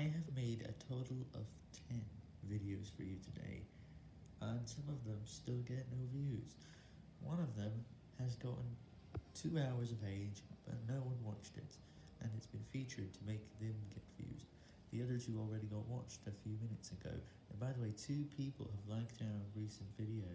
I have made a total of 10 videos for you today, and some of them still get no views. One of them has gotten 2 hours of age, but no one watched it, and it's been featured to make them get views. The other two already got watched a few minutes ago, and by the way, two people have liked our recent video.